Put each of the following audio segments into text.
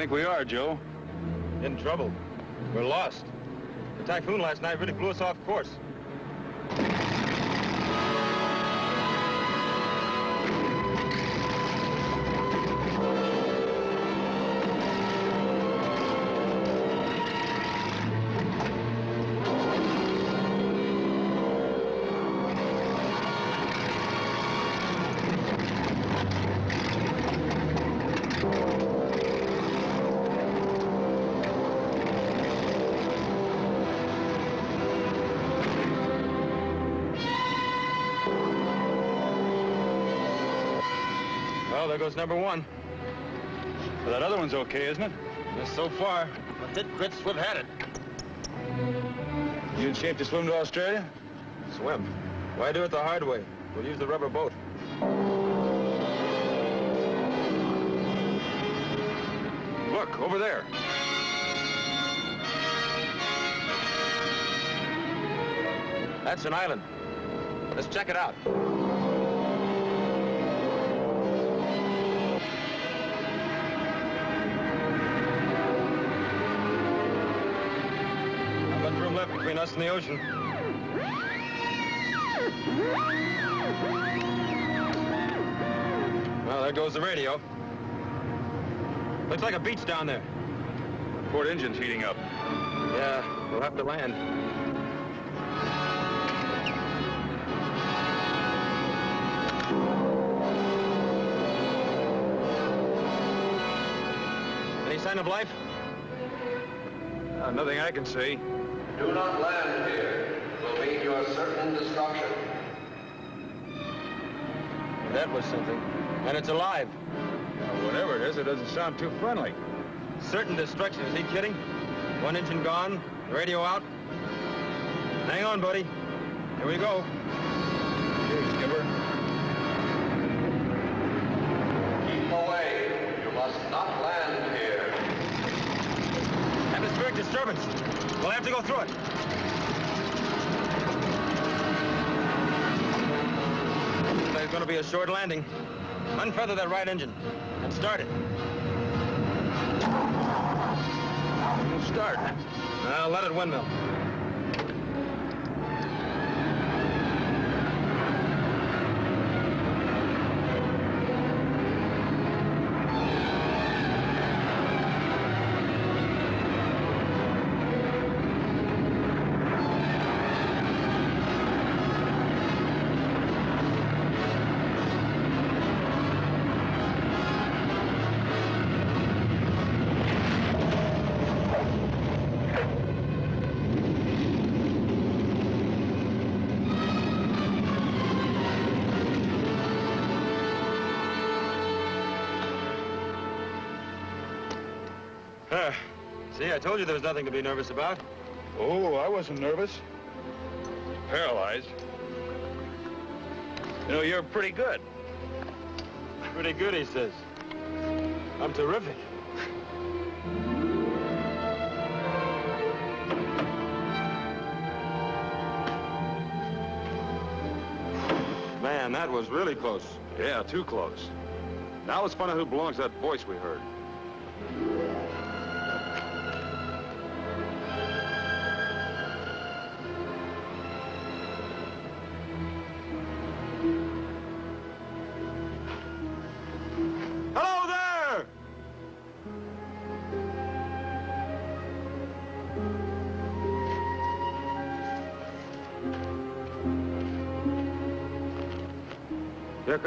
think we are, Joe? In trouble. We're lost. The typhoon last night really blew us off course. Goes number one. Well, that other one's okay, isn't it? Just so far. But we've had it. You in shape to swim to Australia? Swim. Why do it the hard way? We'll use the rubber boat. Look, over there. That's an island. Let's check it out. Between us and the ocean. Well, there goes the radio. Looks like a beach down there. Port engine's heating up. Yeah, we'll have to land. Any sign of life? Uh, nothing I can see. Do not land here. Will mean your certain destruction. That was something. And it's alive. Now, whatever it is, it doesn't sound too friendly. Certain destruction. Is he kidding? One engine gone, radio out. Hang on, buddy. Here we go. Here, skipper. Keep away. You must not land here. Disturbance. We'll have to go through it. There's going to be a short landing. Unfeather that right engine and start it. Start. Now let it windmill. Told you there was nothing to be nervous about. Oh, I wasn't nervous. Paralyzed. You know, you're pretty good. Pretty good, he says. I'm terrific. Man, that was really close. Yeah, too close. Now let's find out who belongs to that voice we heard.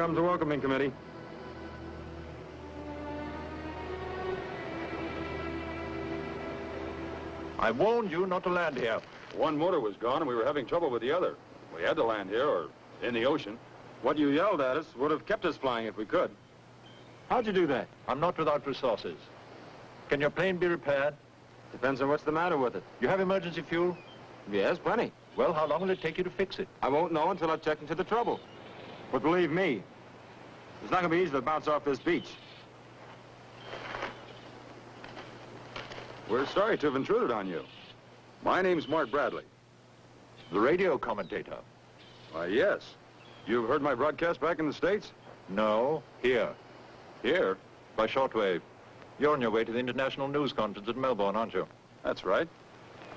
Comes the welcoming committee. I warned you not to land here. One motor was gone, and we were having trouble with the other. We had to land here, or in the ocean. What you yelled at us would have kept us flying if we could. How'd you do that? I'm not without resources. Can your plane be repaired? Depends on what's the matter with it. You have emergency fuel? Yes, plenty. Well, how long will it take you to fix it? I won't know until I've checked into the trouble. But believe me, it's not going to be easy to bounce off this beach. We're sorry to have intruded on you. My name's Mark Bradley. The radio commentator. Why, yes. You've heard my broadcast back in the States? No, here, Here? by shortwave. You're on your way to the International News Conference at Melbourne, aren't you? That's right.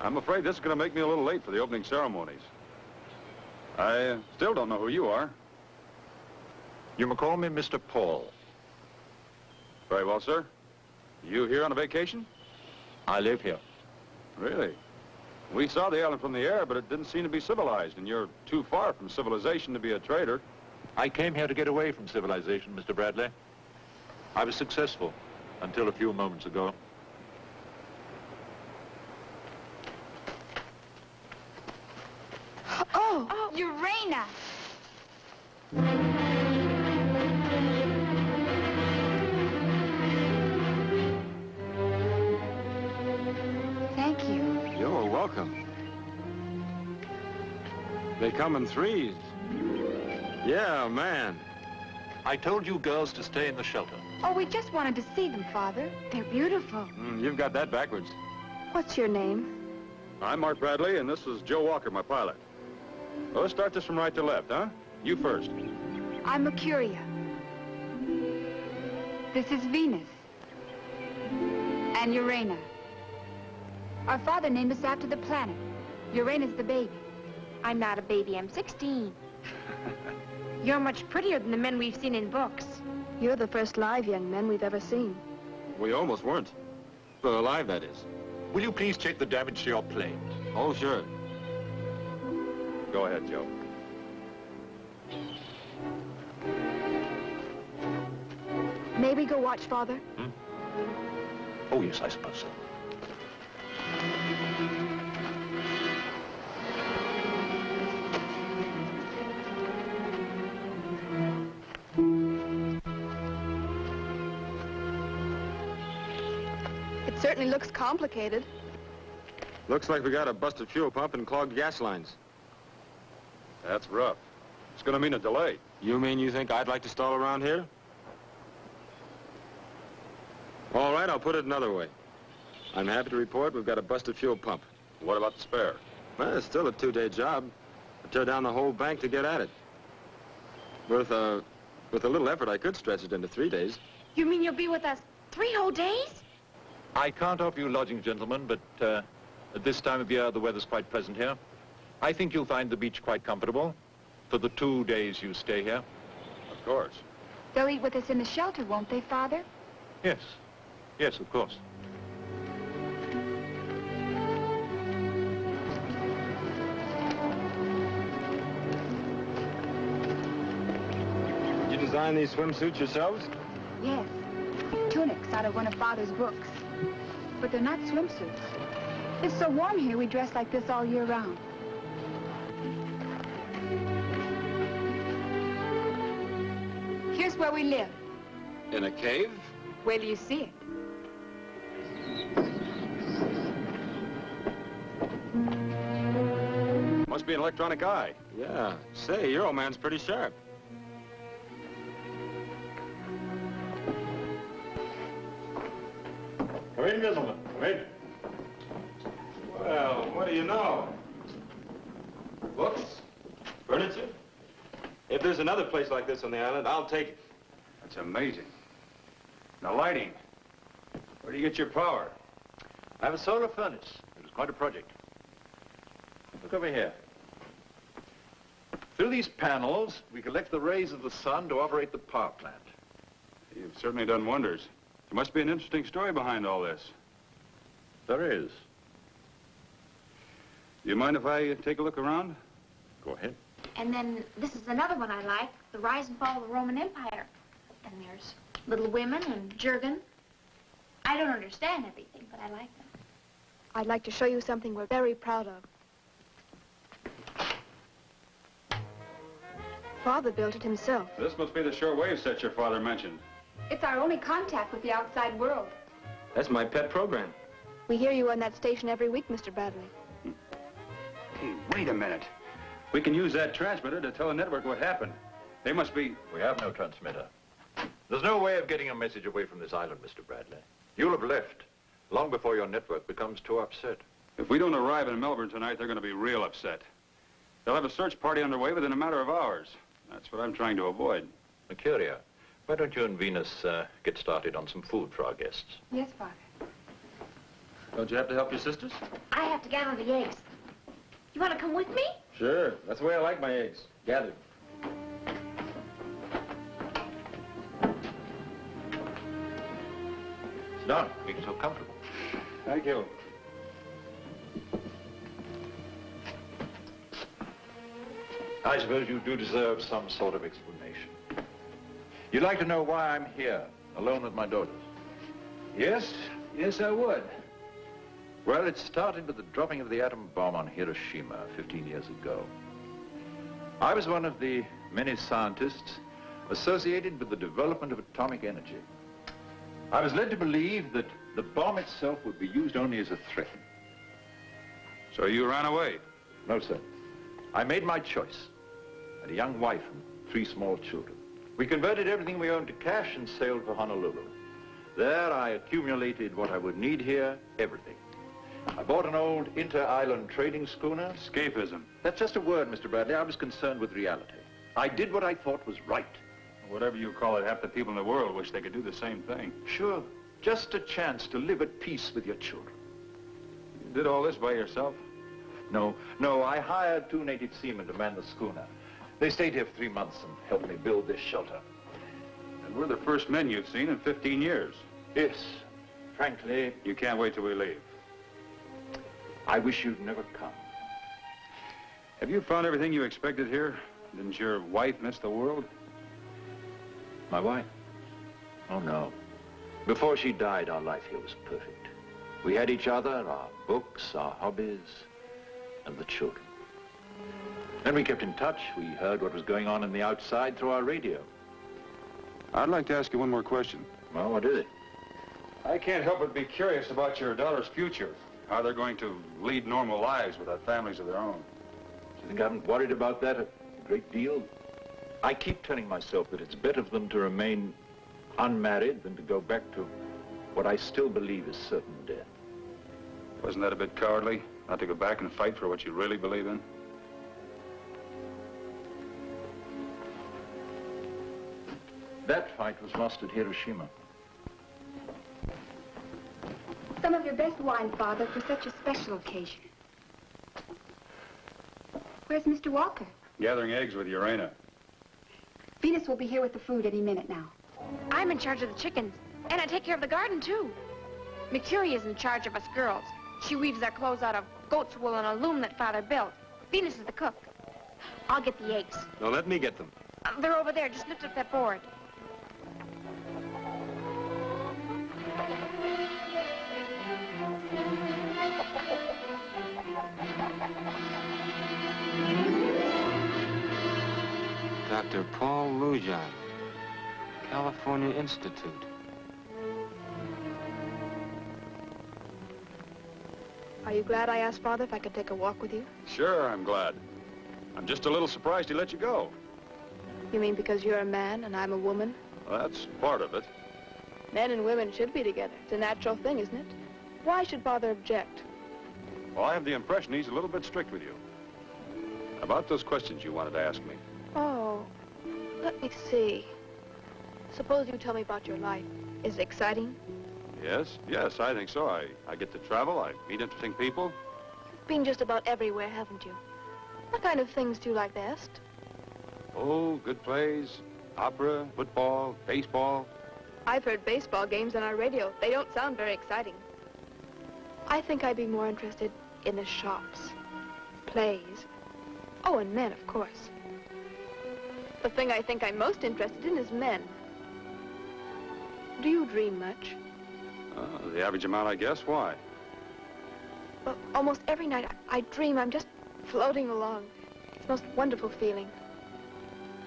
I'm afraid this is going to make me a little late for the opening ceremonies. I uh, still don't know who you are. You may call me Mr. Paul. Very well, sir. You here on a vacation? I live here. Really? We saw the island from the air, but it didn't seem to be civilized, and you're too far from civilization to be a trader. I came here to get away from civilization, Mr. Bradley. I was successful until a few moments ago. Oh, Urana! Come in threes. Yeah, man. I told you girls to stay in the shelter. Oh, we just wanted to see them, Father. They're beautiful. Mm, you've got that backwards. What's your name? I'm Mark Bradley, and this is Joe Walker, my pilot. Well, let's start this from right to left, huh? You first. I'm Mercuria. This is Venus. And Urana. Our father named us after the planet. Urana's the baby. I'm not a baby. I'm 16. You're much prettier than the men we've seen in books. You're the first live young men we've ever seen. We almost weren't. Well, alive, that is. Will you please check the damage to your plane? Oh, sure. Go ahead, Joe. May we go watch Father? Hmm? Oh, yes, I suppose so. Certainly looks complicated. Looks like we got a busted fuel pump and clogged gas lines. That's rough. It's going to mean a delay. You mean you think I'd like to stall around here? All right, I'll put it another way. I'm happy to report we've got a busted fuel pump. What about the spare? Well, it's still a two-day job. I tear down the whole bank to get at it. With, a, with a little effort, I could stretch it into three days. You mean you'll be with us three whole days? I can't offer you lodging, gentlemen, but uh, at this time of year, the weather's quite pleasant here. I think you'll find the beach quite comfortable for the two days you stay here. Of course. They'll eat with us in the shelter, won't they, Father? Yes. Yes, of course. Did you design these swimsuits yourselves? Yes. Tunics out of one of Father's books. But they're not swimsuits. It's so warm here, we dress like this all year round. Here's where we live. In a cave? Where do you see it. Must be an electronic eye. Yeah. Say, your old man's pretty sharp. Come in, gentlemen. Come in. Well, what do you know? Books? Furniture? If there's another place like this on the island, I'll take it. That's amazing. The lighting. Where do you get your power? I have a solar furnace. It was quite a project. Look over here. Through these panels, we collect the rays of the sun to operate the power plant. You've certainly done wonders. There must be an interesting story behind all this. There is. Do you mind if I take a look around? Go ahead. And then this is another one I like, The Rise and Fall of the Roman Empire. And there's Little Women and Jurgen. I don't understand everything, but I like them. I'd like to show you something we're very proud of. Father built it himself. This must be the shortwave set your father mentioned. It's our only contact with the outside world. That's my pet program. We hear you on that station every week, Mr. Bradley. Hey, wait a minute. We can use that transmitter to tell the network what happened. They must be... We have no transmitter. There's no way of getting a message away from this island, Mr. Bradley. You'll have left long before your network becomes too upset. If we don't arrive in Melbourne tonight, they're going to be real upset. They'll have a search party underway within a matter of hours. That's what I'm trying to avoid. Mercuria, Why don't you and Venus uh, get started on some food for our guests? Yes, Father. Don't you have to help your sisters? I have to gather the eggs. You want to come with me? Sure. That's the way I like my eggs. Gathered. Sit down. Make yourself comfortable. Thank you. I suppose you do deserve some sort of explanation. You'd like to know why I'm here, alone with my daughters? Yes, yes, I would. Well, it started with the dropping of the atom bomb on Hiroshima 15 years ago. I was one of the many scientists associated with the development of atomic energy. I was led to believe that the bomb itself would be used only as a threat. So you ran away? No, sir. I made my choice. Had a young wife and three small children. We converted everything we owned to cash and sailed for Honolulu. There I accumulated what I would need here, everything. I bought an old inter-island trading schooner. Escapism. That's just a word, Mr. Bradley. I was concerned with reality. I did what I thought was right. Whatever you call it, half the people in the world wish they could do the same thing. Sure, just a chance to live at peace with your children. You did all this by yourself? No, no, I hired two native seamen to man the schooner. They stayed here for three months and helped me build this shelter. And we're the first men you've seen in 15 years. Yes, frankly, You can't wait till we leave. I wish you'd never come. Have you found everything you expected here? Didn't your wife miss the world? My wife? Oh, no. Before she died, our life here was perfect. We had each other, our books, our hobbies, and the children. Then we kept in touch. We heard what was going on in the outside through our radio. I'd like to ask you one more question. Well, what is it? I can't help but be curious about your daughter's future. How they're going to lead normal lives without families of their own. Do you think I haven't worried about that a great deal? I keep telling myself that it's better for them to remain unmarried than to go back to what I still believe is certain death. Wasn't that a bit cowardly? Not to go back and fight for what you really believe in? That fight was lost at Hiroshima. Some of your best wine, Father, for such a special occasion. Where's Mr. Walker? Gathering eggs with Urena. Venus will be here with the food any minute now. I'm in charge of the chickens, and I take care of the garden, too. Mercury is in charge of us girls. She weaves our clothes out of goat's wool and a loom that Father built. Venus is the cook. I'll get the eggs. Now let me get them. Uh, they're over there. Just lift up that board. Dr. Paul Lujan, California Institute. Are you glad I asked Father if I could take a walk with you? Sure, I'm glad. I'm just a little surprised he let you go. You mean because you're a man and I'm a woman? Well, that's part of it. Men and women should be together. It's a natural thing, isn't it? Why should Father object? Well, I have the impression he's a little bit strict with you. About those questions you wanted to ask me. Oh, let me see. Suppose you tell me about your life. Is it exciting? Yes, yes, I think so. I, I get to travel, I meet interesting people. You've been just about everywhere, haven't you? What kind of things do you like best? Oh, good plays, opera, football, baseball. I've heard baseball games on our radio. They don't sound very exciting. I think I'd be more interested in the shops, plays. Oh, and men, of course. The thing I think I'm most interested in is men. Do you dream much? Uh, the average amount, I guess. Why? Well, almost every night I, I dream I'm just floating along. It's the most wonderful feeling.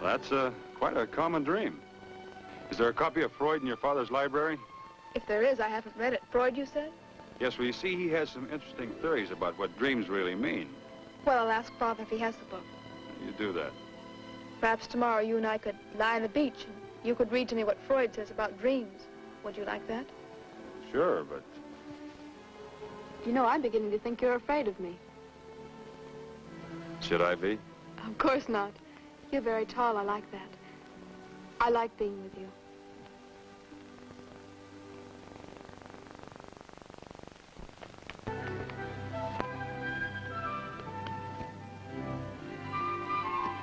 Well, that's uh, quite a common dream. Is there a copy of Freud in your father's library? If there is, I haven't read it. Freud, you said? Yes, well, you see, he has some interesting theories about what dreams really mean. Well, I'll ask Father if he has the book. You do that. Perhaps tomorrow you and I could lie on the beach and you could read to me what Freud says about dreams. Would you like that? Sure, but You know, I'm beginning to think you're afraid of me. should I be? Of course not. You're very tall. I like that. I like being with you.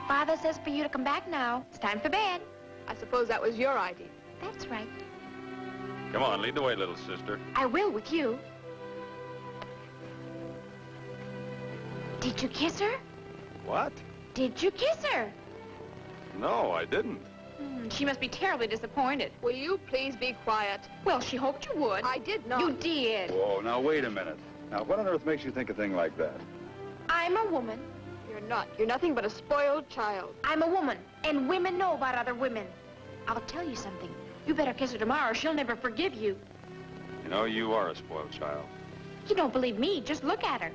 Father says for you to come back now. It's time for bed. I suppose that was your idea. That's right. Come on, lead the way, little sister. I will with you. Did you kiss her? What? Did you kiss her? No, I didn't. Hmm, she must be terribly disappointed. Will you please be quiet? Well, she hoped you would. I did not. You did. Whoa, now wait a minute. Now, what on earth makes you think a thing like that? I'm a woman. You're not. You're nothing but a spoiled child. I'm a woman, and women know about other women. I'll tell you something. You better kiss her tomorrow, or she'll never forgive you. You know, you are a spoiled child. You don't believe me, just look at her.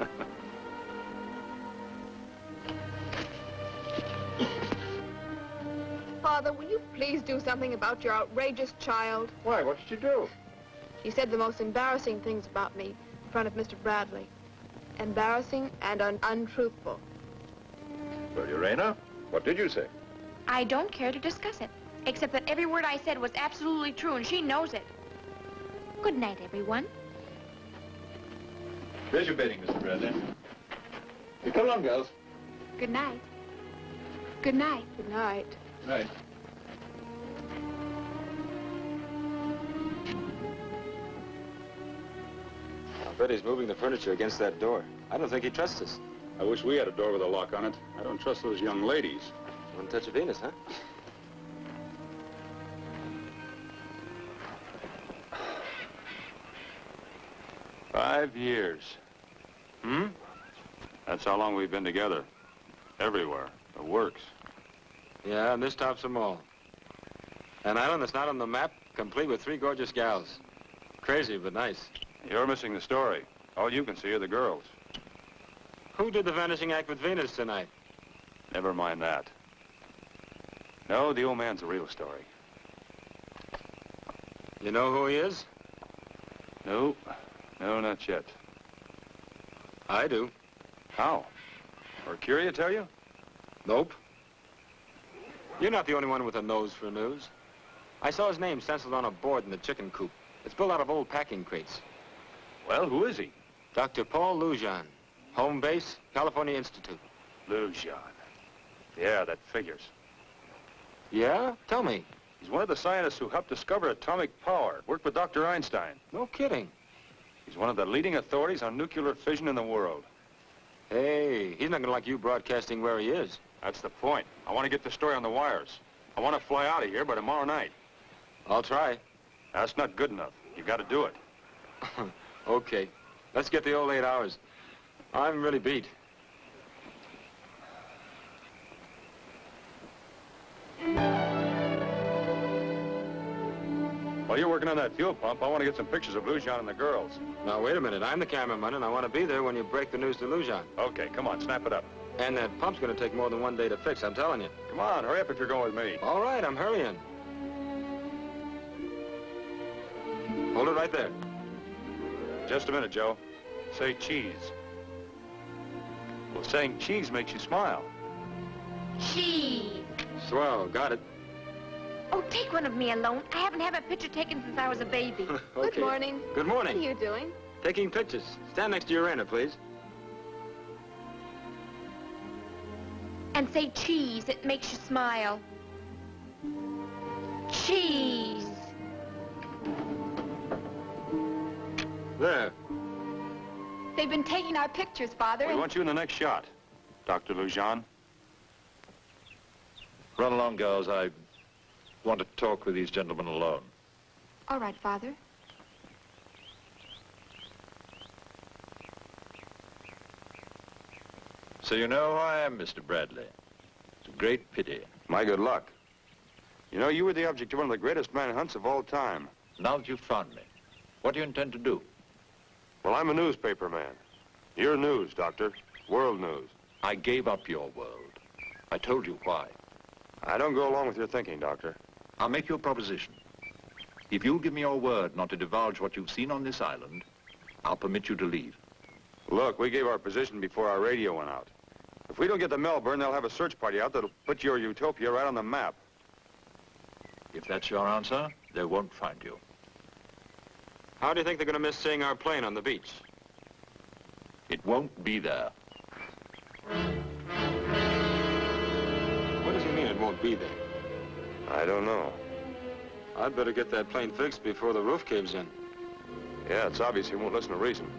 Father, will you please do something about your outrageous child? Why, what did she do? She said the most embarrassing things about me in front of Mr. Bradley. Embarrassing and un untruthful. Well, Urena, what did you say? I don't care to discuss it, except that every word I said was absolutely true, and she knows it. Good night, everyone. There's your bedding, Mr. Bradley. You come along, girls. Good night. Good night. Good night. Right. I he's moving the furniture against that door. I don't think he trusts us. I wish we had a door with a lock on it. I don't trust those young ladies. One touch of Venus, huh? Five years. Hmm? That's how long we've been together. Everywhere. The works. Yeah, and this tops them all. An island that's not on the map, complete with three gorgeous gals. Crazy, but nice. You're missing the story. All you can see are the girls. Who did the vanishing act with Venus tonight? Never mind that. No, the old man's the real story. You know who he is? No, no, not yet. I do. How? Or Curia tell you? Nope. You're not the only one with a nose for news. I saw his name stenciled on a board in the chicken coop. It's built out of old packing crates. Well, who is he? Dr. Paul Lujan, home base, California Institute. Lujan. Yeah, that figures. Yeah? Tell me. He's one of the scientists who helped discover atomic power. Worked with Dr. Einstein. No kidding. He's one of the leading authorities on nuclear fission in the world. Hey, he's not gonna like you broadcasting where he is. That's the point. I want to get the story on the wires. I want to fly out of here by tomorrow night. I'll try. That's not good enough. You've got to do it. okay. Let's get the old eight hours. I'm really beat. While you're working on that fuel pump, I want to get some pictures of Lujan and the girls. Now, wait a minute. I'm the cameraman, and I want to be there when you break the news to Lujan. Okay, come on, snap it up. And that pump's going to take more than one day to fix, I'm telling you. Come on, hurry up if you're going with me. All right, I'm hurrying. Hold it right there. Just a minute, Joe. Say cheese. Well, saying cheese makes you smile. Cheese. Swell, got it. Oh, take one of me alone. I haven't had my picture taken since I was a baby. okay. Good morning. Good morning. What are you doing? Taking pictures. Stand next to Urena, please. and say cheese. It makes you smile. Cheese. There. They've been taking our pictures, Father. We and- want you in the next shot, Dr. Lujan. Run along, girls. I want to talk with these gentlemen alone. All right, Father. So you know who I am, Mr. Bradley. It's a great pity. My good luck. You know, you were the object of one of the greatest manhunts of all time. Now that you've found me, what do you intend to do? Well, I'm a newspaper man. You're news, Doctor. World news. I gave up your world. I told you why. I don't go along with your thinking, Doctor. I'll make you a proposition. If you'll give me your word not to divulge what you've seen on this island, I'll permit you to leave. Look, we gave our position before our radio went out. If we don't get to Melbourne, they'll have a search party out that'll put your utopia right on the map. If that's your answer, they won't find you. How do you think they're going to miss seeing our plane on the beach? It won't be there. What does he mean it won't be there? I don't know. I'd better get that plane fixed before the roof caves in. Yeah, it's obvious he won't listen to reason.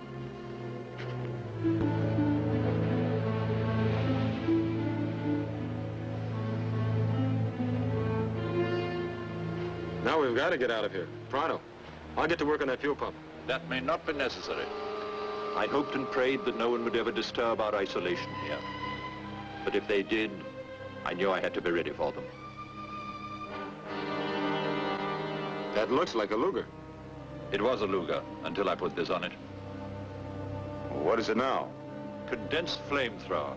Now we've got to get out of here. Pronto. I'll get to work on that fuel pump. That may not be necessary. I hoped and prayed that no one would ever disturb our isolation here. But if they did, I knew I had to be ready for them. That looks like a Luger. It was a Luger until I put this on it. What is it now? Condensed flamethrower.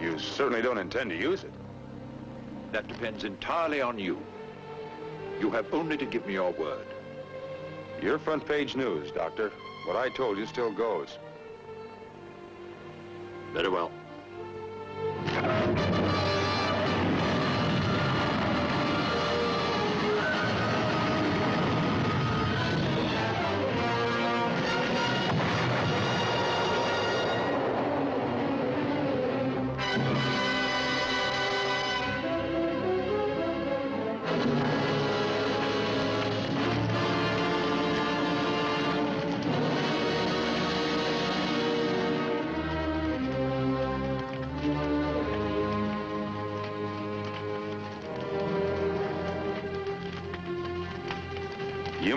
You certainly don't intend to use it. That depends entirely on you. You have only to give me your word. Your front page news, Doctor. What I told you still goes. Very well.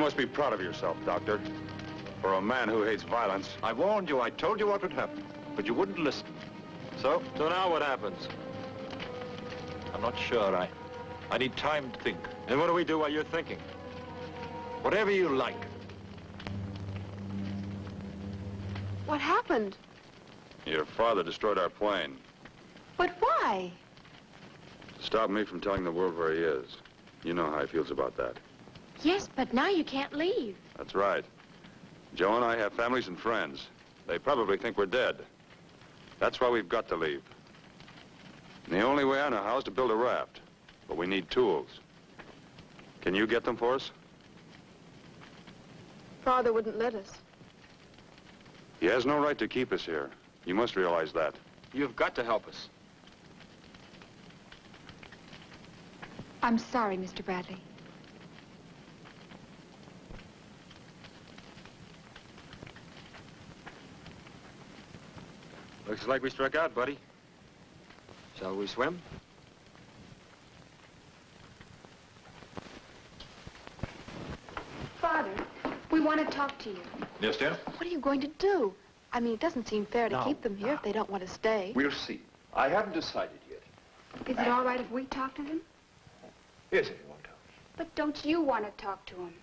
Must be proud of yourself, Doctor. For a man who hates violence, I warned you. I told you what would happen. But you wouldn't listen. So, So now what happens? I'm not sure. I, I need time to think. And what do we do while you're thinking? Whatever you like. What happened? your father destroyed our plane. But why? To stop me from telling the world where he is. You know how he feels about that. Yes, but now you can't leave. That's right. Joe and I have families and friends. They probably think we're dead. That's why we've got to leave. And the only way I know how is to build a raft. But we need tools. Can you get them for us? Father wouldn't let us. He has no right to keep us here. You must realize that. You've got to help us. I'm sorry, Mr. Bradley. Looks like we struck out, buddy. Shall we swim? Father, we want to talk to you. Yes, dear? What are you going to do? I mean, it doesn't seem fair to No, keep them here if they don't want to stay. We'll see. I haven't decided yet. Is it all right if we talk to them? Yes, if you want to. But don't you want to talk to them?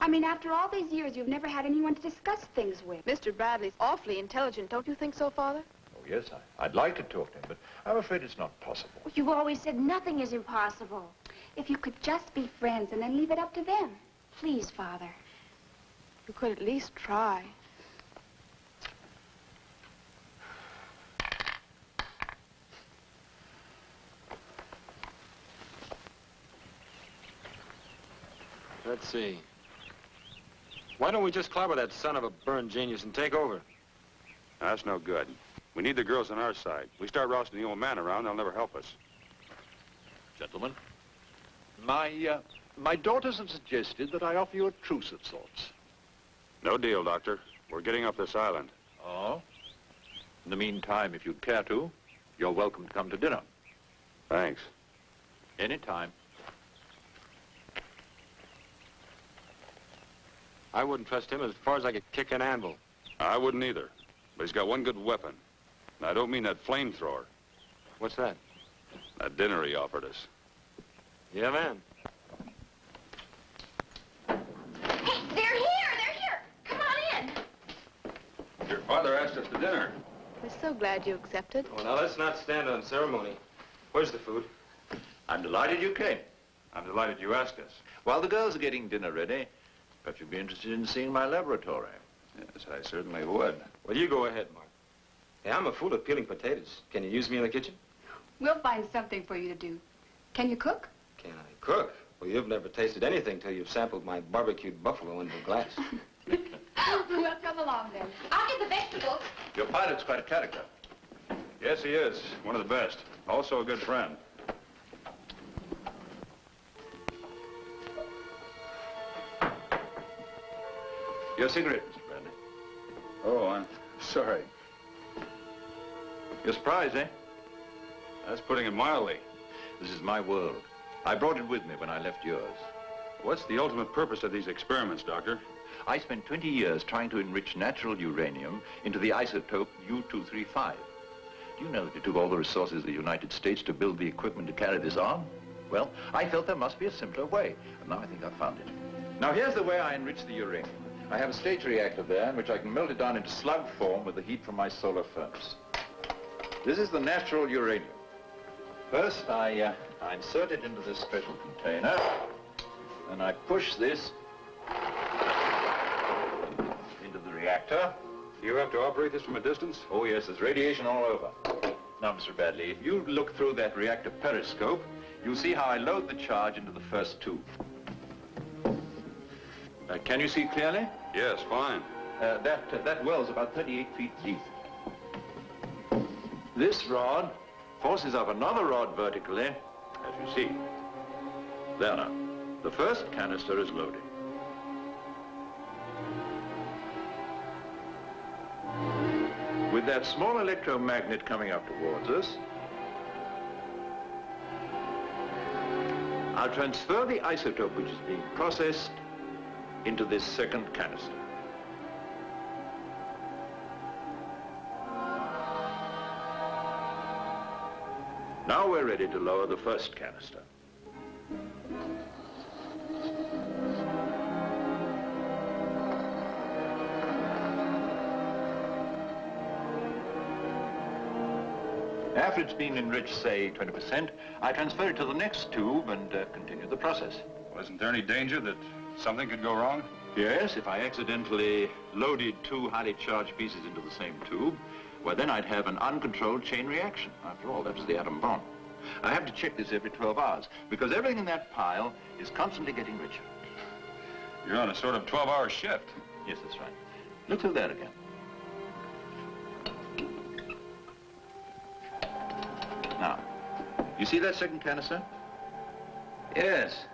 I mean, after all these years, you've never had anyone to discuss things with. Mr. Bradley's awfully intelligent, don't you think so, Father? Oh, yes, I, I'd like to talk to him, but I'm afraid it's not possible. You've always said nothing is impossible. If you could just be friends and then leave it up to them. Please, Father. You could at least try. Let's see. Why don't we just clobber that son of a burned genius and take over? That's no good. We need the girls on our side. We start rousting the old man around, they'll never help us. Gentlemen, my, uh, my daughters have suggested that I offer you a truce of sorts. No deal, Doctor. We're getting off this island. Oh? In the meantime, if you'd care to, you're welcome to come to dinner. Thanks. Anytime. I wouldn't trust him as far as I could kick an anvil. I wouldn't either. But he's got one good weapon. And I don't mean that flamethrower. What's that? That dinner he offered us. Yeah, man. Hey, they're here! They're here! Come on in! Your father asked us to dinner. We're so glad you accepted. Well, now, let's not stand on ceremony. Where's the food? I'm delighted you came. I'm delighted you asked us. While the girls are getting dinner ready, perhaps you'd be interested in seeing my laboratory. Yes, I certainly would. Well, you go ahead, Mark. Hey, I'm a fool at peeling potatoes. Can you use me in the kitchen? We'll find something for you to do. Can you cook? Can I cook? Well, you've never tasted anything till you've sampled my barbecued buffalo in the glass. well, come along then. I'll get the vegetables. Your pilot's quite a character. Yes, he is. One of the best. Also a good friend. Your cigarette, Mr. Bradley. Oh, I'm sorry. You're surprised, eh? That's putting it mildly. This is my world. I brought it with me when I left yours. What's the ultimate purpose of these experiments, Doctor? I spent 20 years trying to enrich natural uranium into the isotope U-235. Do you know that it took all the resources of the United States to build the equipment to carry this on? Well, I felt there must be a simpler way, and now I think I've found it. Now, here's the way I enrich the uranium. I have a stage reactor there in which I can melt it down into slug form with the heat from my solar furnace. This is the natural uranium. First, I, uh, I insert it into this special container, and I push this into the reactor. You have to operate this from a distance? Oh, yes, there's radiation all over. Now, Mr. Bradley, if you look through that reactor periscope, you'll see how I load the charge into the first tube. Uh, can you see clearly? Yes, fine. Uh, that, uh, that well's about 38 feet deep. This rod forces up another rod vertically, as you see. There now. The first canister is loaded. With that small electromagnet coming up towards us, I'll transfer the isotope which is being processed into this second canister. Now we're ready to lower the first canister. After it's been enriched, say, 20%, I transfer it to the next tube and uh, continue the process. Well, isn't there any danger that something could go wrong? Yes, if I accidentally loaded two highly charged pieces into the same tube, well, then I'd have an uncontrolled chain reaction. After all, that was the atom bomb. I have to check this every 12 hours, because everything in that pile is constantly getting richer. You're on a sort of 12-hour shift. Yes, that's right. Look through that again. Now, you see that second canister? Yes.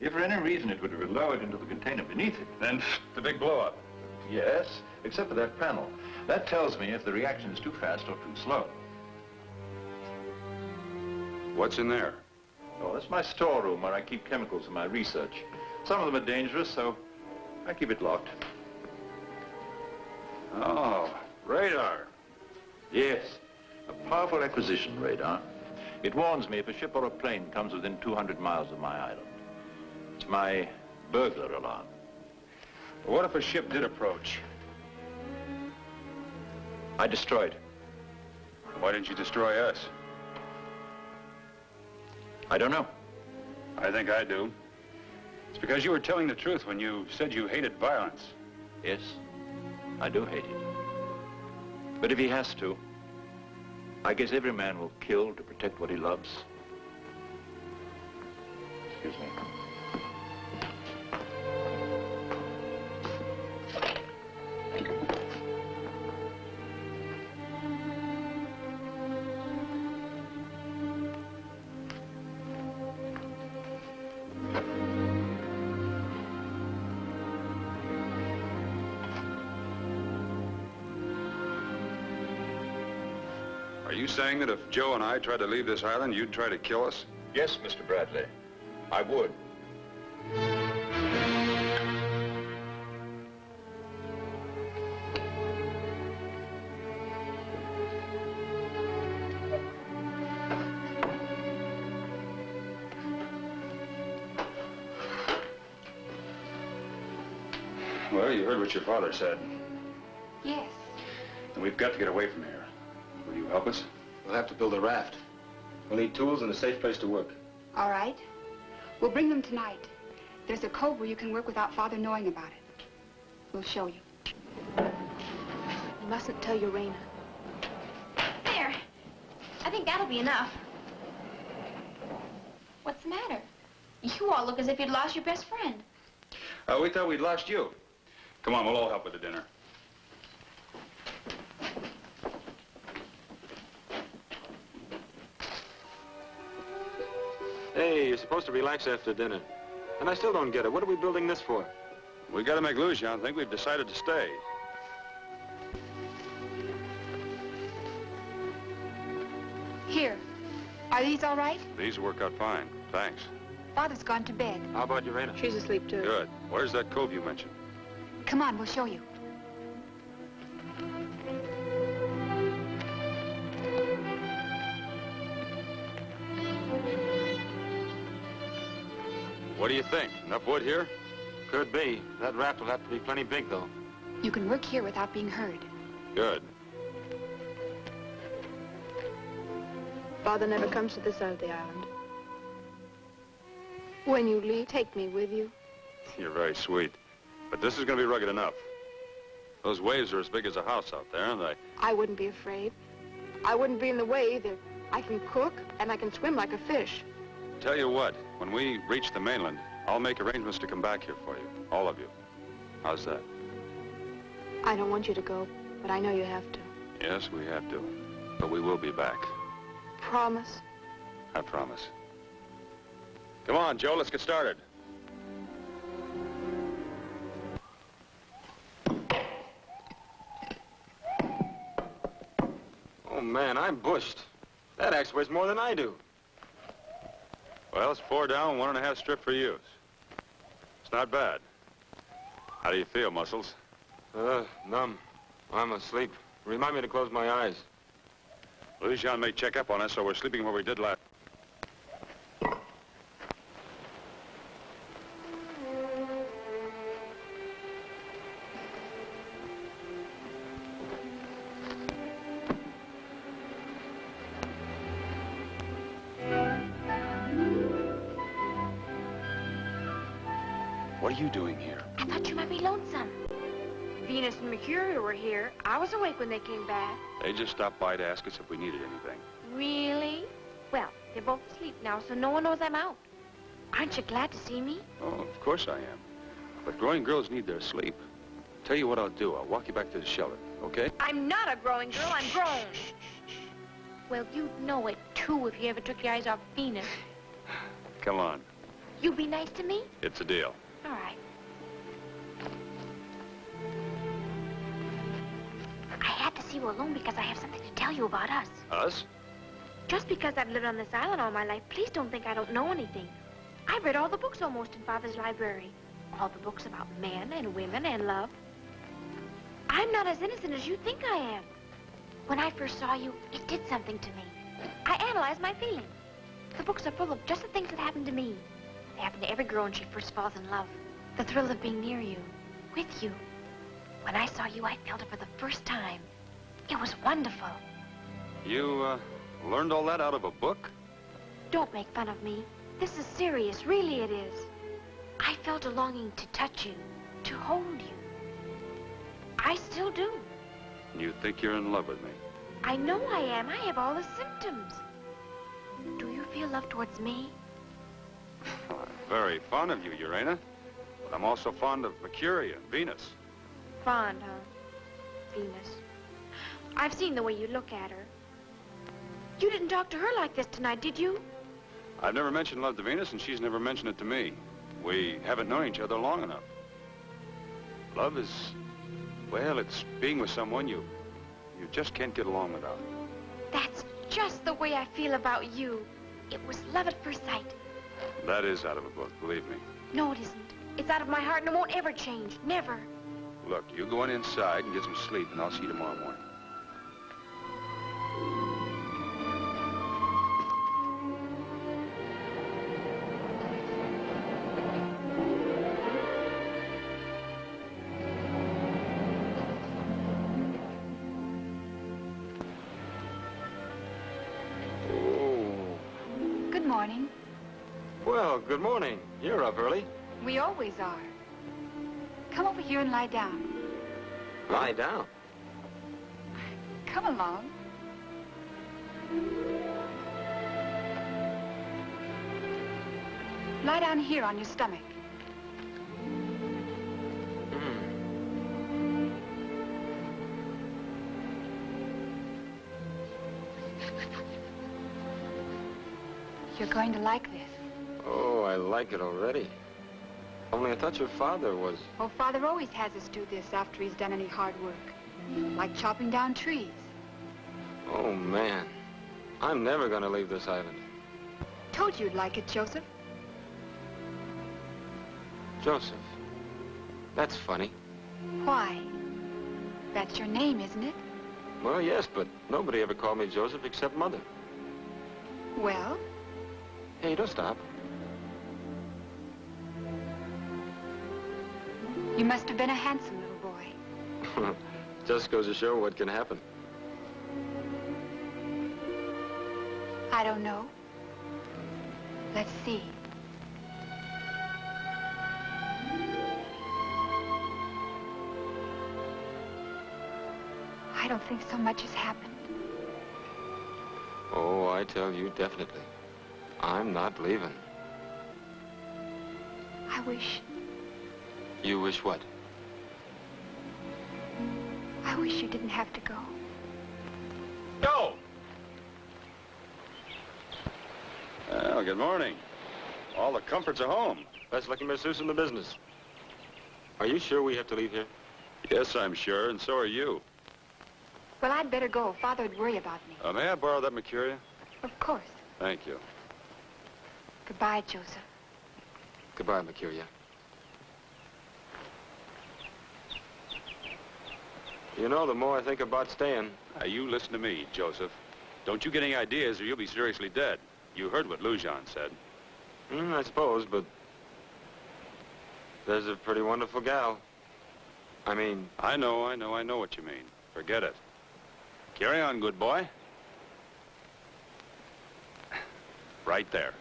If for any reason it would have been lowered into the container beneath it, Then the big blow-up. Yes, except for that panel. That tells me if the reaction is too fast or too slow. What's in there? Oh, that's my storeroom where I keep chemicals for my research. Some of them are dangerous, so I keep it locked. Oh, radar. Yes, a powerful acquisition radar. It warns me if a ship or a plane comes within 200 miles of my island. It's my burglar alarm. But what if a ship did approach? I destroyed. Why didn't you destroy us? I don't know. I think I do. It's because you were telling the truth when you said you hated violence. Yes, I do hate it. But if he has to, I guess every man will kill to protect what he loves. Excuse me. Saying that if Joe and I tried to leave this island, you'd try to kill us? Yes, Mr. Bradley. I would. Well, you heard what your father said. Yes. And we've got to get away from here. Will you help us? We'll have to build a raft. We'll need tools and a safe place to work. All right. We'll bring them tonight. There's a cove where you can work without Father knowing about it. We'll show you. You mustn't tell Urena. There. I think that'll be enough. What's the matter? You all look as if you'd lost your best friend. Uh, we thought we'd lost you. Come on, we'll all help with the dinner. You're supposed to relax after dinner. And I still don't get it. What are we building this for? We gotta make Lujan think we've decided to stay. Here. Are these all right? These work out fine. Thanks. Father's gone to bed. How about Urena? She's asleep, too. Good. Where's that cove you mentioned? Come on, we'll show you. What do you think? Enough wood here? Could be. That raft will have to be plenty big, though. You can work here without being heard. Good. Father never comes to this side of the island. When you leave, take me with you. You're very sweet. But this is gonna be rugged enough. Those waves are as big as a house out there, aren't they... I wouldn't be afraid. I wouldn't be in the way either. I can cook, and I can swim like a fish. Tell you what, when we reach the mainland, I'll make arrangements to come back here for you. All of you. How's that? I don't want you to go, but I know you have to. Yes, we have to. But we will be back. Promise? I promise. Come on, Joe, let's get started. Oh, man, I'm bushed. That axe weighs more than I do. Well, it's four down, one and a half strip for use. It's not bad. How do you feel, Muscles? Uh, numb. I'm asleep. Remind me to close my eyes. Lujan may check up on us, so we're sleeping where we did last. Awake when they came back. They just stopped by to ask us if we needed anything. Really? Well, they're both asleep now, so no one knows I'm out. Aren't you glad to see me? Oh, of course I am. But growing girls need their sleep. Tell you what I'll do. I'll walk you back to the shelter, okay? I'm not a growing girl. I'm grown. Well, you'd know it, too, if you ever took your eyes off Venus. Come on. You be nice to me? It's a deal. All right. You alone because I have something to tell you about us. Us? Just because I've lived on this island all my life, please don't think I don't know anything. I've read all the books almost in Father's library. All the books about men and women and love. I'm not as innocent as you think I am. When I first saw you, it did something to me. I analyzed my feelings. The books are full of just the things that happened to me. They happen to every girl when she first falls in love. The thrill of being near you, with you. When I saw you, I felt it for the first time. It was wonderful. You, uh, learned all that out of a book? Don't make fun of me. This is serious, really it is. I felt a longing to touch you, to hold you. I still do. You think you're in love with me? I know I am. I have all the symptoms. Do you feel love towards me? I'm very fond of you, Urena. But I'm also fond of Mercury and Venus. Fond, huh? Venus. I've seen the way you look at her. You didn't talk to her like this tonight, did you? I've never mentioned love to Venus, and she's never mentioned it to me. We haven't known each other long enough. Love is, well, it's being with someone you, you just can't get along without. That's just the way I feel about you. It was love at first sight. That is out of a book, believe me. No, it isn't. It's out of my heart and it won't ever change. Never. Look, you go on inside and get some sleep, and I'll see you tomorrow morning. Good morning. You're up early. We always are. Come over here and lie down. Lie down. Come along. Lie down here on your stomach. Hmm. You're going to like this. I like it already. Only I thought your father was... Oh, Father always has us do this after he's done any hard work. Like chopping down trees. Oh, man. I'm never gonna leave this island. Told you you'd like it, Joseph. Joseph. That's funny. Why? That's your name, isn't it? Well, yes, but nobody ever called me Joseph except Mother. Well, Hey, don't stop. You must have been a handsome little boy. Just goes to show what can happen. I don't know. Let's see. I don't think so much has happened. Oh, I tell you, definitely. I'm not leaving. I wish, You wish what? I wish you didn't have to go. Go! Well, good morning. All the comforts are home. Best looking masseuse in the business. Are you sure we have to leave here? Yes, I'm sure, and so are you. Well, I'd better go. Father'd worry about me. Uh, may I borrow that Mercuria? Of course. Thank you. Goodbye, Joseph. Goodbye, Mercuria. You know, the more I think about staying, Now, you listen to me, Joseph. Don't you get any ideas or you'll be seriously dead. You heard what Lujan said. hmm, I suppose, but there's a pretty wonderful gal. I mean, I know, I know, I know what you mean. Forget it. Carry on, good boy. Right there.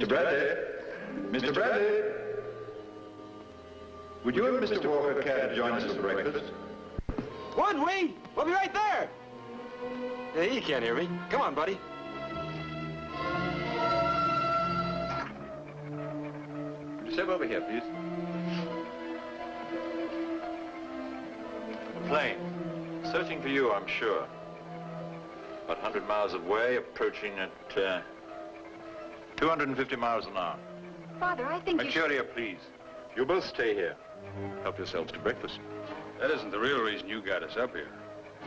Mr. Bradley? Mr. Bradley? Would you and Mr. Walker care to join us for breakfast? Wood, Wing! We'll be right there! yeah, he can't hear me. Come on, buddy. Would you step over here, please? A plane. Searching for you, I'm sure. About 100 miles away, approaching at uh, 250 miles an hour. Father, I think you should... Mercuria, please. You both stay here. Help yourselves to breakfast. That isn't the real reason you got us up here.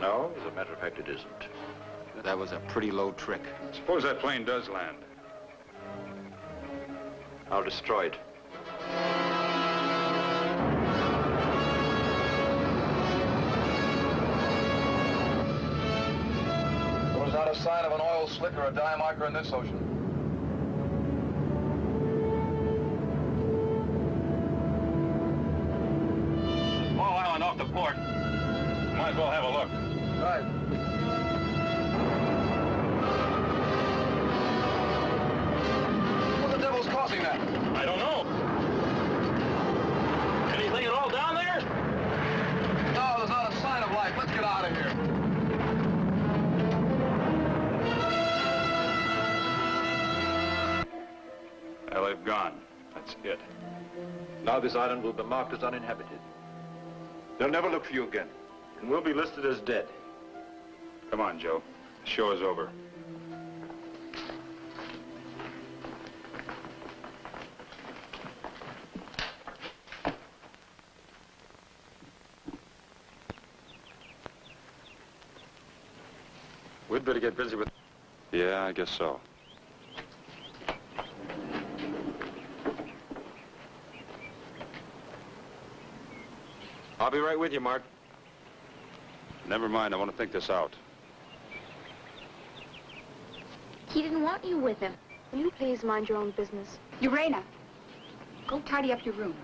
No, as a matter of fact, it isn't. That was a pretty low trick. Suppose that plane does land. I'll destroy it. There was not a sign of an oil slick or a dye marker in this ocean. Port. Might as well have a look. Right. What the devil's causing that? I don't know. Anything at all down there? No, there's not a sign of life. Let's get out of here. Well, they've gone. That's it. Now this island will be marked as uninhabited. They'll never look for you again. And we'll be listed as dead. Come on, Joe. The show is over. We'd better get busy with... Yeah, I guess so. I'll be right with you, Mark. Never mind, I want to think this out. He didn't want you with him. Will you please mind your own business? Urena, go tidy up your room.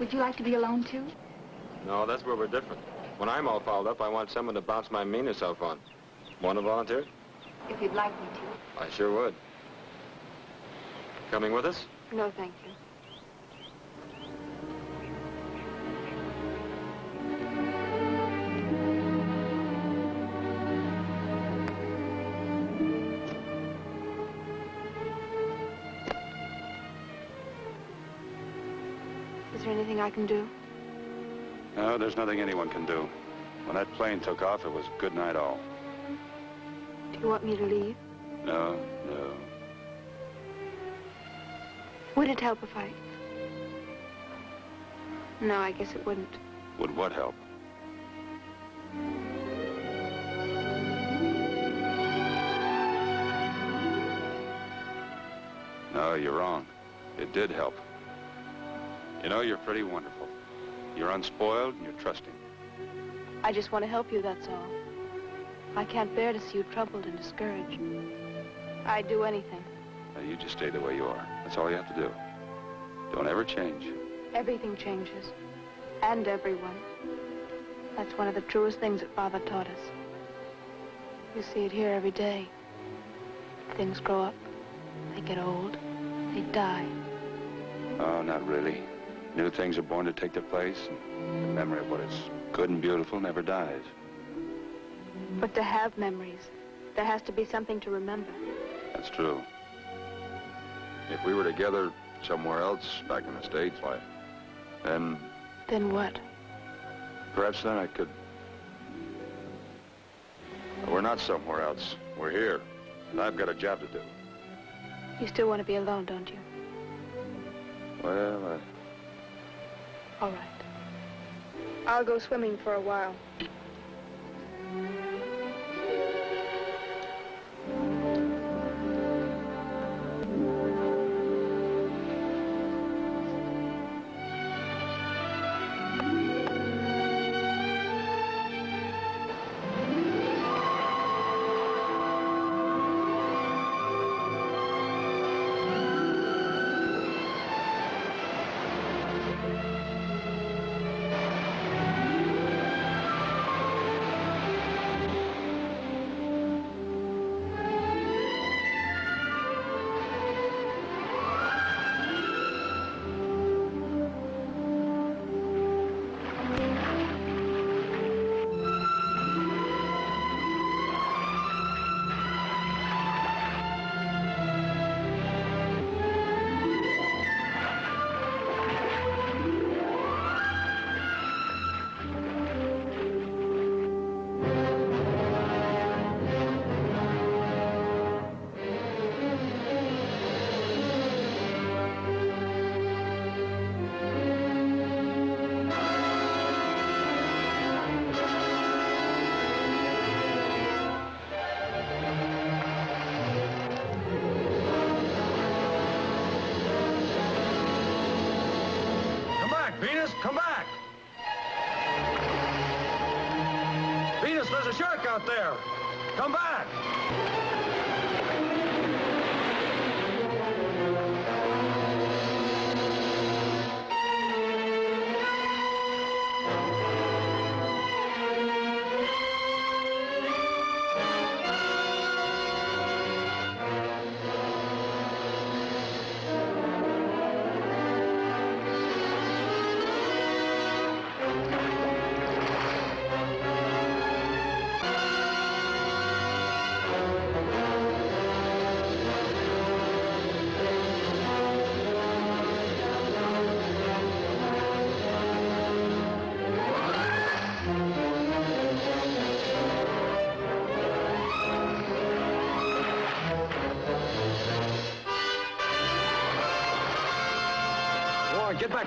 Would you like to be alone, too? No, that's where we're different. When I'm all fouled up, I want someone to bounce my meaner self on. Want to volunteer? If you'd like me to. I sure would. Coming with us? No, thank you. Is there anything I can do? No, there's nothing anyone can do. When that plane took off, it was good night all. Do you want me to leave? No, no. Would it help if I... No, I guess it wouldn't. Would what help? No, you're wrong. It did help. You know, you're pretty wonderful. You're unspoiled and you're trusting. I just want to help you, that's all. I can't bear to see you troubled and discouraged. I'd do anything. Now, you just stay the way you are. That's all you have to do. Don't ever change. Everything changes. And everyone. That's one of the truest things that Father taught us. You see it here every day. Things grow up. They get old. They die. Oh, not really. New things are born to take their place, and the memory of what is good and beautiful never dies. But to have memories, there has to be something to remember. That's true. If we were together somewhere else, back in the States, why, then Then what? perhaps then I could... We're not somewhere else. We're here. And I've got a job to do. You still want to be alone, don't you? Well, I... All right. I'll go swimming for a while.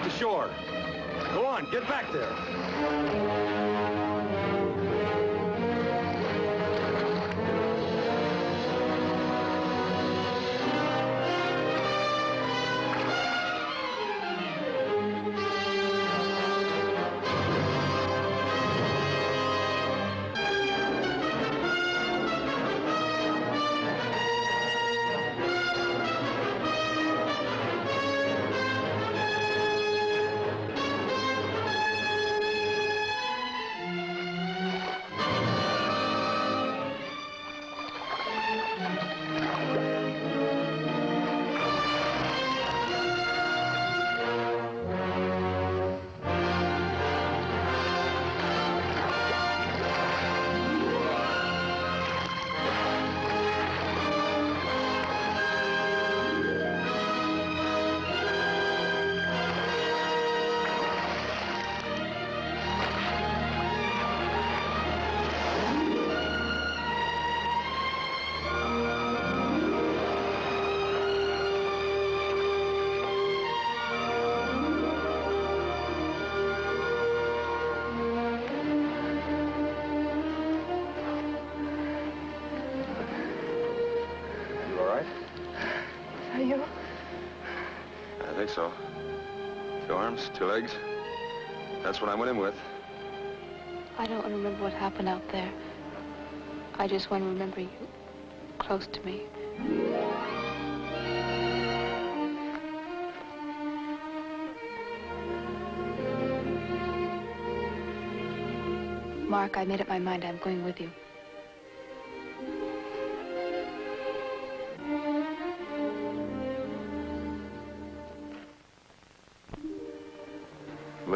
Back to shore. Go on, get back there. Legs. That's what I went in with. I don't want to remember what happened out there. I just want to remember you close to me. Mark, I made up my mind I'm going with you.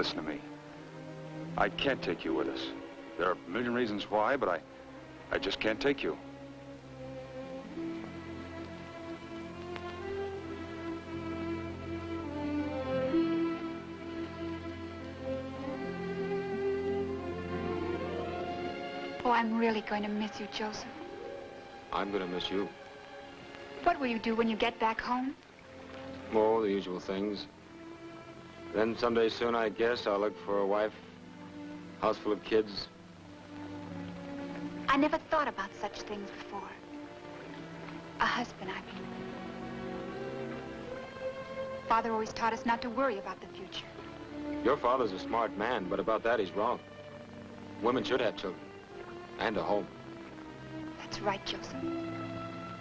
Listen to me. I can't take you with us. There are a million reasons why, but I, I just can't take you. Oh, I'm really going to miss you, Joseph. I'm gonna miss you. What will you do when you get back home? Oh, the usual things. Then someday soon, I guess, I'll look for a wife, house full of kids. I never thought about such things before. A husband, I mean. Father always taught us not to worry about the future. Your father's a smart man, but about that, he's wrong. Women should have children. And a home. That's right, Joseph.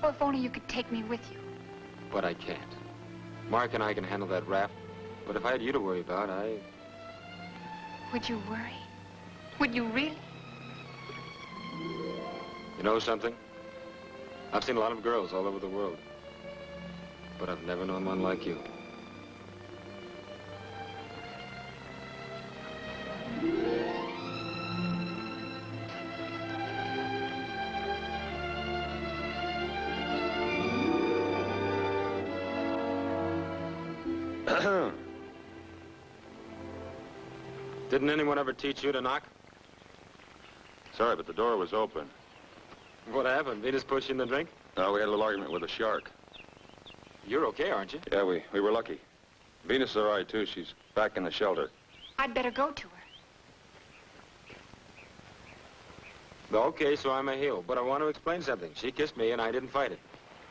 Oh, if only you could take me with you. But I can't. Mark and I can handle that raft. But if I had you to worry about, I... Would you worry? Would you really? You know something? I've seen a lot of girls all over the world. But I've never known one like you. Didn't anyone ever teach you to knock? Sorry, but the door was open. What happened? Venus pushed you in the drink? No, we had a little argument with a shark. You're okay, aren't you? Yeah, we, we were lucky. Venus is all right, too. She's back in the shelter. I'd better go to her. Okay, so I'm a heel. But I want to explain something. She kissed me and I didn't fight it.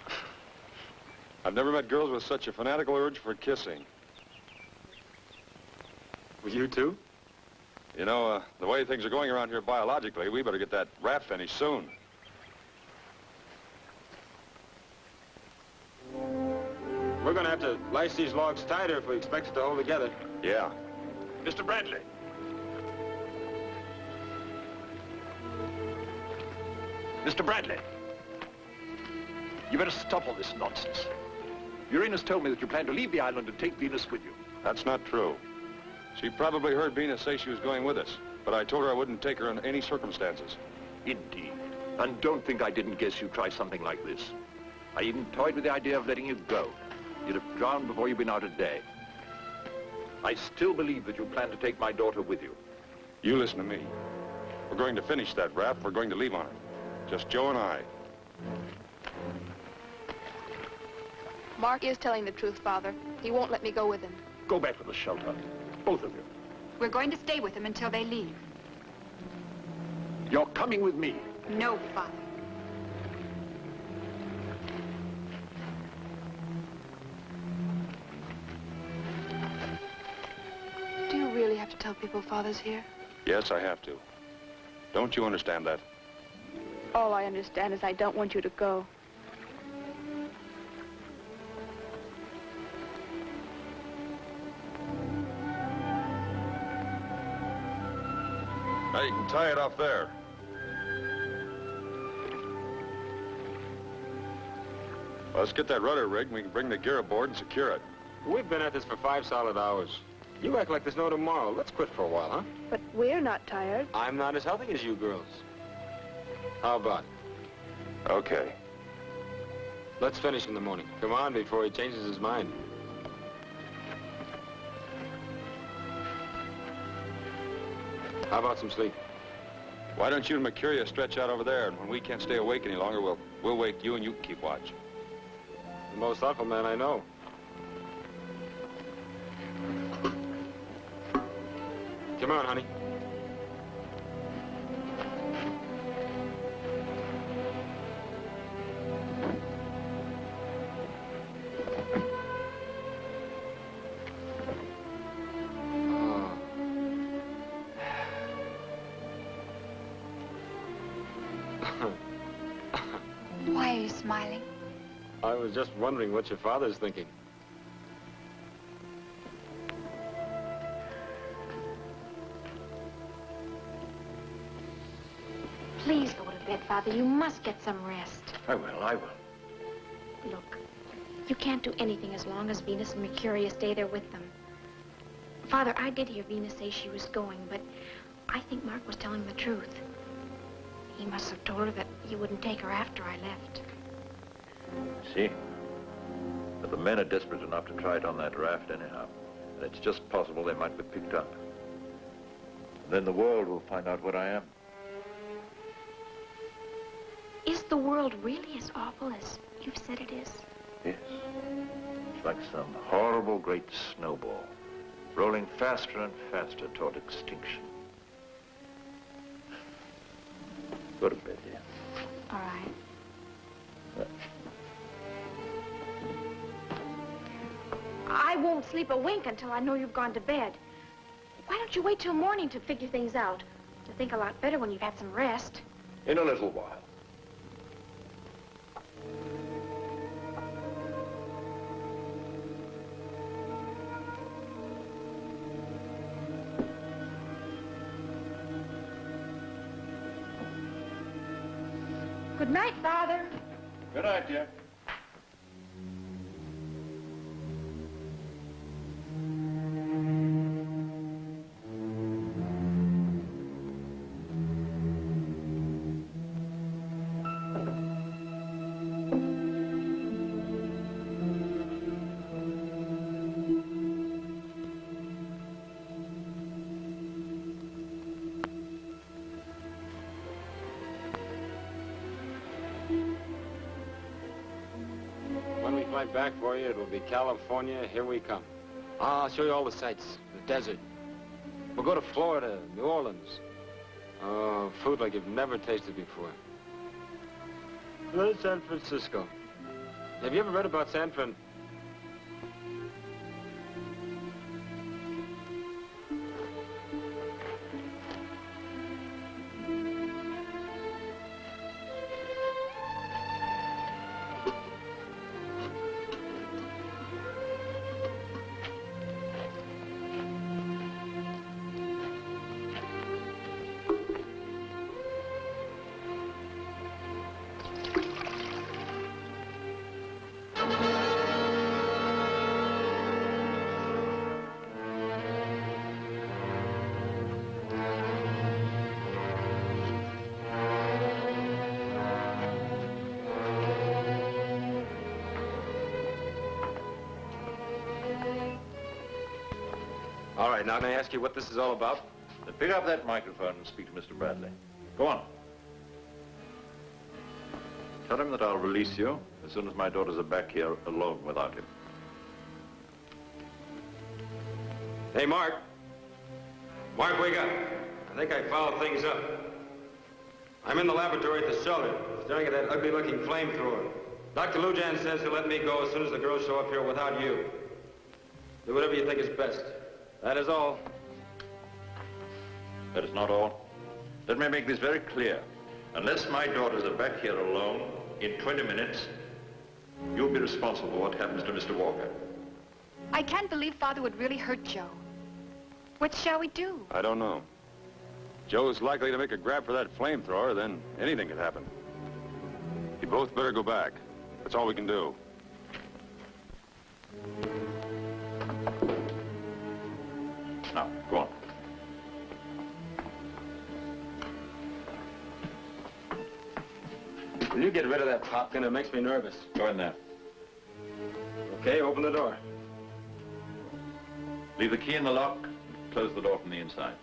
I've never met girls with such a fanatical urge for kissing. You too? You know, uh, the way things are going around here biologically, we better get that raft finished soon. We're gonna have to lace these logs tighter if we expect it to hold together. Yeah. Mr. Bradley. Mr. Bradley. You better stop all this nonsense. Uranus told me that you plan to leave the island and take Venus with you. That's not true. She probably heard Venus say she was going with us, but I told her I wouldn't take her in any circumstances. Indeed. And don't think I didn't guess you'd try something like this. I even toyed with the idea of letting you go. You'd have drowned before you'd been out a day. I still believe that you plan to take my daughter with you. You listen to me. We're going to finish that raft. We're going to leave on it. Just Joe and I. Mark is telling the truth, Father. He won't let me go with him. Go back to the shelter. Both of you. We're going to stay with them until they leave. You're coming with me. No, Father. Do you really have to tell people Father's here? Yes, I have to. Don't you understand that? All I understand is I don't want you to go. Now you can tie it off there. Well, let's get that rudder rigged and we can bring the gear aboard and secure it. We've been at this for five solid hours. You act like there's no tomorrow. Let's quit for a while, huh? But we're not tired. I'm not as healthy as you girls. How about it? Okay. Let's finish in the morning. Come on before he changes his mind. How about some sleep? Why don't you and Mercuria stretch out over there, and when we can't stay awake any longer, we'll, we'll wake you and you can keep watch. The most thoughtful man I know. Come on, honey. Wondering what your father's thinking. Please go to bed, Father. You must get some rest. I will, I will. Look, you can't do anything as long as Venus and Mercuria stay there with them. Father, I did hear Venus say she was going, but I think Mark was telling the truth. He must have told her that you wouldn't take her after I left. See? The men are desperate enough to try it on that raft anyhow. And it's just possible they might be picked up. And Then the world will find out what I am. Is the world really as awful as you've said it is? Yes. It's like some horrible great snowball, rolling faster and faster toward extinction. Go to bed, dear. All right. I won't sleep a wink until I know you've gone to bed. Why don't you wait till morning to figure things out? To think a lot better when you've had some rest. In a little while. Good night, Father. Good night, dear. Back for you, it'll be California. Here we come. I'll show you all the sights. The desert. We'll go to Florida, New Orleans. Oh, food like you've never tasted before. There's San Francisco. Have you ever read about San Fran? Right, now can I ask you what this is all about? Then pick up that microphone and speak to Mr. Bradley. Go on. Tell him that I'll release you as soon as my daughters are back here alone without him. Hey, Mark. Mark, wake up. I think I fouled things up. I'm in the laboratory at the shelter, staring at that ugly-looking flamethrower. Dr. Lujan says he'll let me go as soon as the girls show up here without you. Do whatever you think is best. That is all. That is not all. Let me make this very clear. Unless my daughters are back here alone in 20 minutes, you'll be responsible for what happens to Mr. Walker. I can't believe Father would really hurt Joe. What shall we do? I don't know. Joe's likely to make a grab for that flamethrower, then anything could happen. You both better go back. That's all we can do. Now, go on. Will you get rid of that popkin? It makes me nervous. Go in there. Okay, open the door. Leave the key in the lock. Close the door from the inside.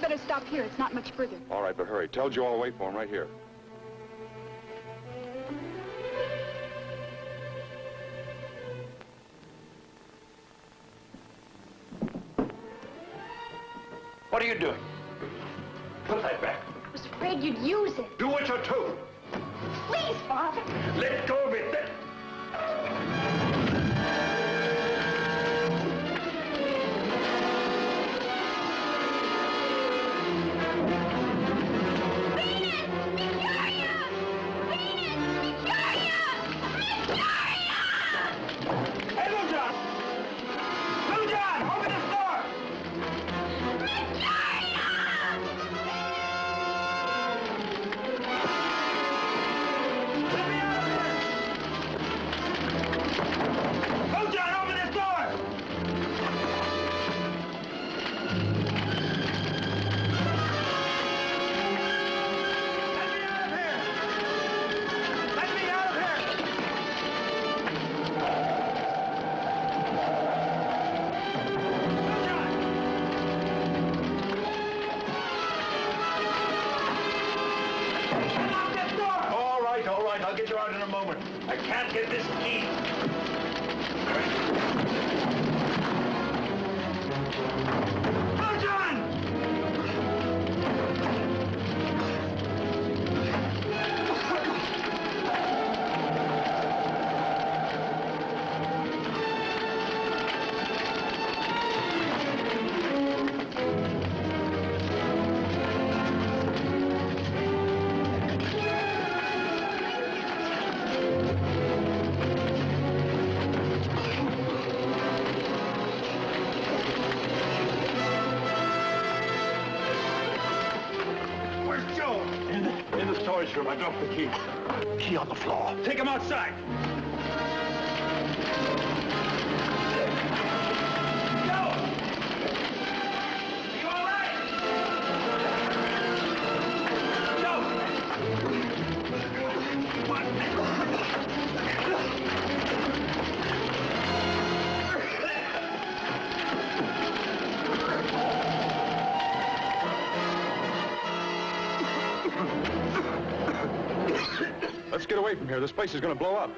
Better stop here. It's not much further. All right, but hurry. Tell Joe I'll wait for him right here. Dropped the key. Key on the floor. Take him outside. Place is going to blow up.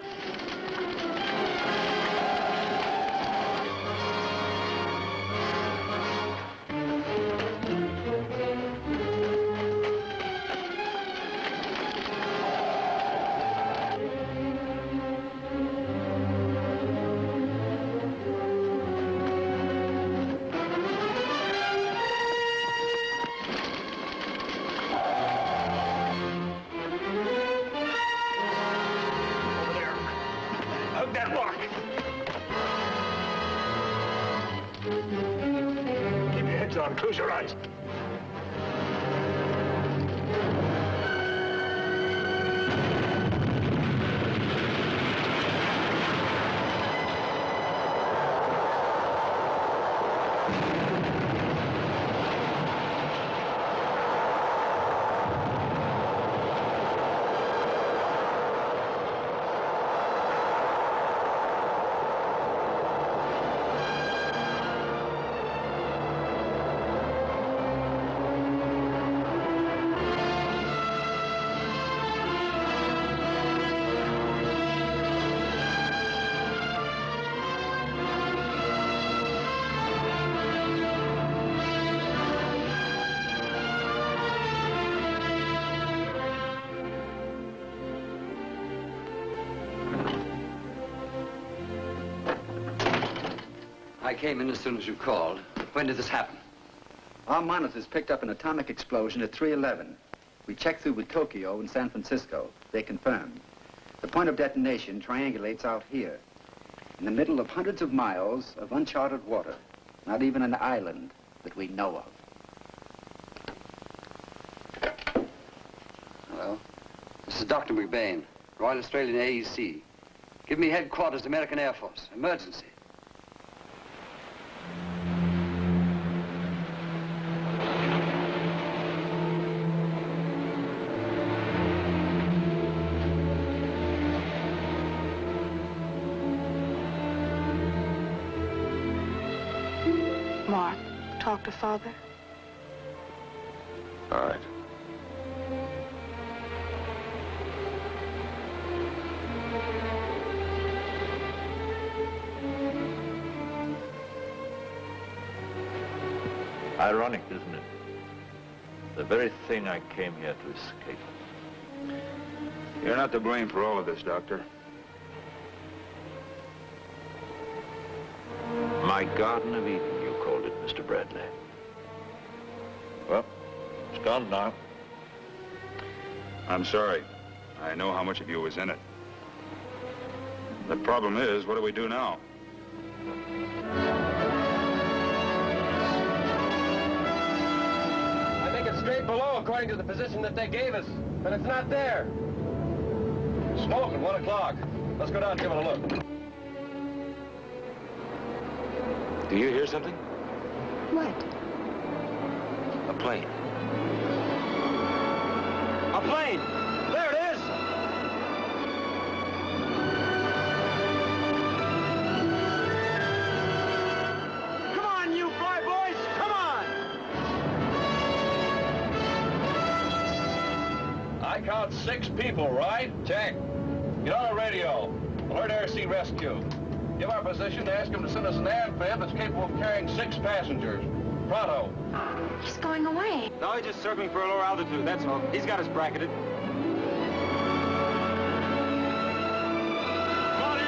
Came in as soon as you called. When did this happen? Our monitors picked up an atomic explosion at 311. We checked through with Tokyo and San Francisco. They confirmed. The point of detonation triangulates out here, in the middle of hundreds of miles of uncharted water. Not even an island that we know of. Hello? This is Dr. McBain, Royal Australian AEC. Give me headquarters, American Air Force. Emergency. Talk to Father. All right. Ironic, isn't it? The very thing I came here to escape. You're not to blame for all of this, Doctor. My Garden of Eden, you called it, Mr. Bradley. Well, it's gone now. I'm sorry. I know how much of you was in it. The problem is, what do we do now? I think it's straight below according to the position that they gave us, but it's not there. Smoke at 1 o'clock. Let's go down and give it a look. Do you hear something? What? A plane. A plane! There it is! Come on, you fly boys! Come on! I count six people, right? Check. Get on the radio. Alert Sea Rescue. Give our position to ask him to send us an amphib that's capable of carrying six passengers. Pronto. He's going away. No, he's just circling for a lower altitude, that's all. He's got us bracketed. Come on in!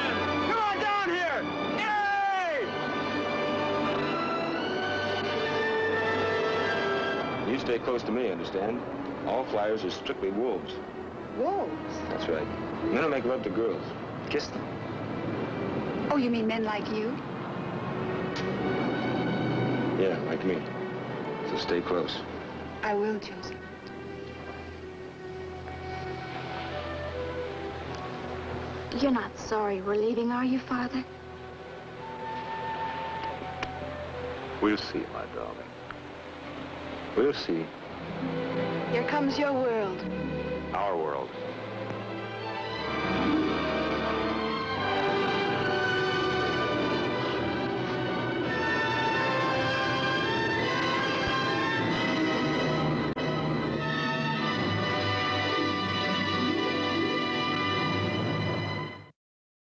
Come on down here! Yay! You stay close to me, understand? All flyers are strictly wolves. Wolves? That's right. Men will make love to girls. Kiss them. Oh, you mean men like you? Yeah, like me. So stay close. I will, Joseph. You're not sorry we're leaving, are you, Father? We'll see, my darling. We'll see. Here comes your world. Our world.